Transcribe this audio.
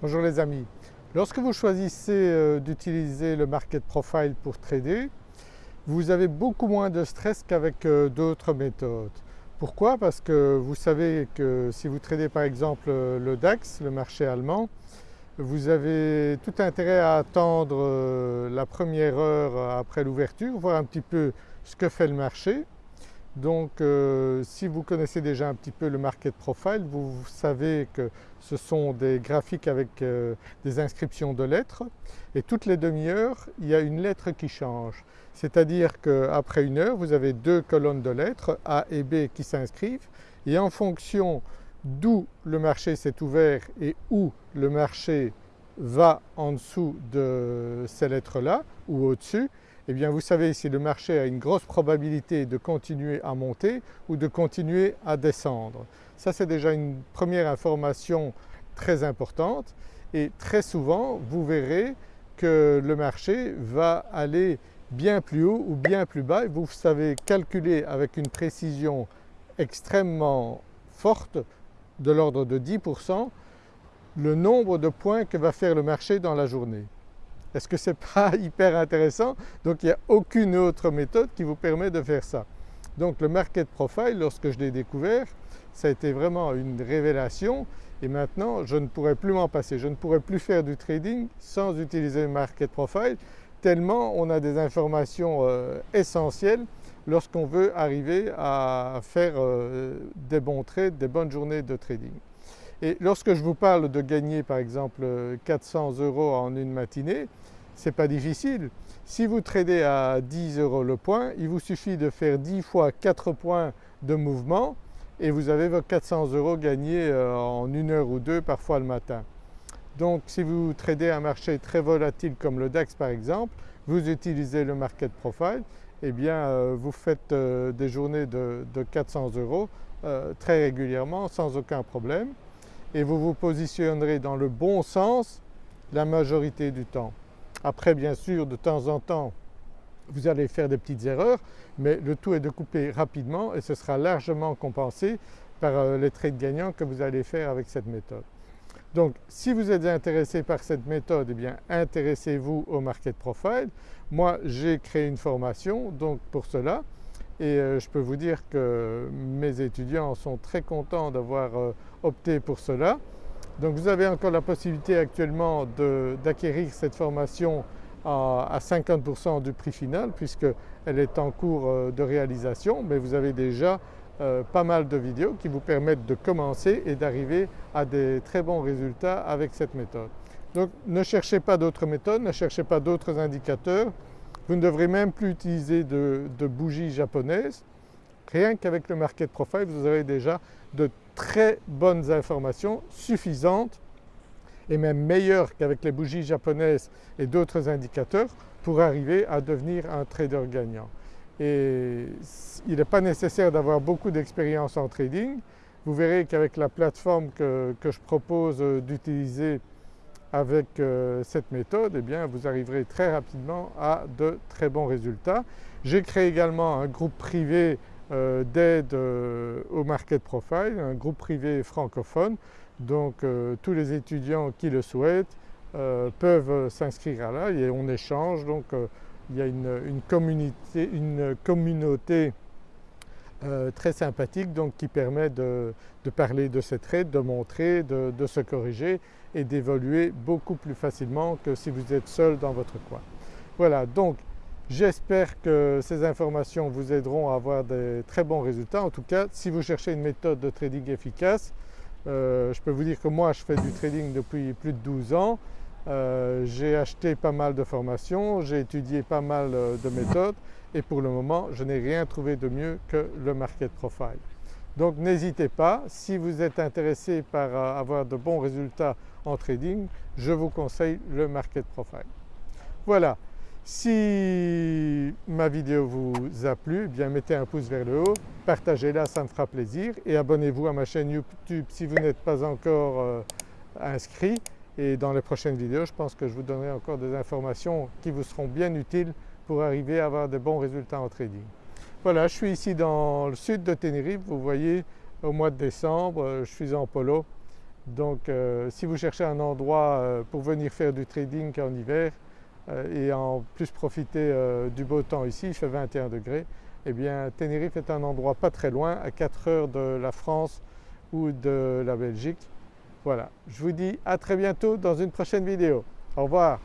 Bonjour les amis. Lorsque vous choisissez euh, d'utiliser le Market Profile pour trader, vous avez beaucoup moins de stress qu'avec euh, d'autres méthodes. Pourquoi? Parce que vous savez que si vous tradez par exemple euh, le DAX, le marché allemand, vous avez tout intérêt à attendre la première heure après l'ouverture, voir un petit peu ce que fait le marché donc euh, si vous connaissez déjà un petit peu le market profile, vous, savez que ce sont des graphiques avec euh, des inscriptions de lettres et toutes les demi-heures il y a une lettre qui change. C'est-à-dire qu'après une heure vous avez deux colonnes de lettres A et B qui s'inscrivent et en fonction d'où le marché s'est ouvert et où le marché va en dessous de ces lettres-là ou au-dessus, eh bien vous savez si le marché a une grosse probabilité de continuer à monter ou de continuer à descendre. Ça c'est déjà une première information très importante et très souvent vous verrez que le marché va aller bien plus haut ou bien plus bas vous savez calculer avec une précision extrêmement forte de l'ordre de 10% le nombre de points que va faire le marché dans la journée. Est-ce que ce n'est pas hyper intéressant? Donc il n'y a aucune autre méthode qui vous permet de faire ça. Donc le Market Profile, lorsque je l'ai découvert, ça a été vraiment une révélation et maintenant je ne pourrais plus m'en passer. Je ne pourrais plus faire du trading sans utiliser le Market Profile tellement on a des informations euh, essentielles lorsqu'on veut arriver à faire euh, des bons trades, des bonnes journées de trading. Et lorsque je vous parle de gagner par exemple 400 euros en une matinée, ce n'est pas difficile. Si vous tradez à 10 euros le point, il vous suffit de faire 10 fois 4 points de mouvement et vous avez vos 400 euros gagnés euh, en une heure ou deux, parfois le matin. Donc si vous tradez un marché très volatile comme le DAX par exemple, vous utilisez le Market Profile, eh bien euh, vous faites euh, des journées de, de 400 euros très régulièrement sans aucun problème et vous vous positionnerez dans le bon sens la majorité du temps. Après bien sûr de temps en temps vous allez faire des petites erreurs mais le tout est de couper rapidement et ce sera largement compensé par euh, les trades gagnants que vous allez faire avec cette méthode. Donc si vous êtes intéressé par cette méthode, eh bien intéressez-vous au Market Profile. Moi j'ai créé une formation donc pour cela et euh, je peux vous dire que mes étudiants sont très contents d'avoir euh, opté pour cela. Donc vous avez encore la possibilité actuellement d'acquérir cette formation à, 50% du prix final puisqu'elle est en cours euh, de réalisation mais vous avez déjà pas mal de vidéos qui vous permettent de commencer et d'arriver à des très bons résultats avec cette méthode. Donc ne cherchez pas d'autres méthodes, ne cherchez pas d'autres indicateurs, vous ne devrez même plus utiliser de, bougies japonaises. Rien qu'avec le Market Profile, vous aurez déjà de très bonnes informations suffisantes et même meilleures qu'avec les bougies japonaises et d'autres indicateurs pour arriver à devenir un trader gagnant. Et il n'est pas nécessaire d'avoir beaucoup d'expérience en trading. Vous verrez qu'avec la plateforme que je propose d'utiliser avec euh, cette méthode, eh bien, vous arriverez très rapidement à de très bons résultats. J'ai créé également un groupe privé euh, d'aide euh, au Market Profile, un groupe privé francophone. Donc tous les étudiants qui le souhaitent peuvent s'inscrire là et on échange. Donc il y a une, communauté, une communauté très sympathique donc qui permet de, parler de ces traits, de montrer, de, se corriger et d'évoluer beaucoup plus facilement que si vous êtes seul dans votre coin. Voilà donc j'espère que ces informations vous aideront à avoir des très bons résultats. En tout cas si vous cherchez une méthode de trading efficace, euh, je peux vous dire que moi je fais du trading depuis plus de 12 ans. Euh, j'ai acheté pas mal de formations, j'ai étudié pas mal euh, de méthodes et pour le moment je n'ai rien trouvé de mieux que le Market Profile. Donc n'hésitez pas, si vous êtes intéressé par euh, avoir de bons résultats en trading, je vous conseille le Market Profile. Voilà, si ma vidéo vous a plu, eh bien mettez un pouce vers le haut, partagez-la, ça me fera plaisir et abonnez-vous à ma chaîne YouTube si vous n'êtes pas encore euh, inscrit et dans les prochaines vidéos je pense que je vous donnerai encore des informations qui vous seront bien utiles pour arriver à avoir de bons résultats en trading. Voilà, je suis ici dans le sud de Tenerife, vous voyez au mois de décembre, euh, je suis en polo. Donc si vous cherchez un endroit pour venir faire du trading en hiver et en plus profiter du beau temps ici, il fait 21 degrés, eh bien Tenerife est un endroit pas très loin, à 4 heures de la France ou de la Belgique. Voilà, je vous dis à très bientôt dans une prochaine vidéo. Au revoir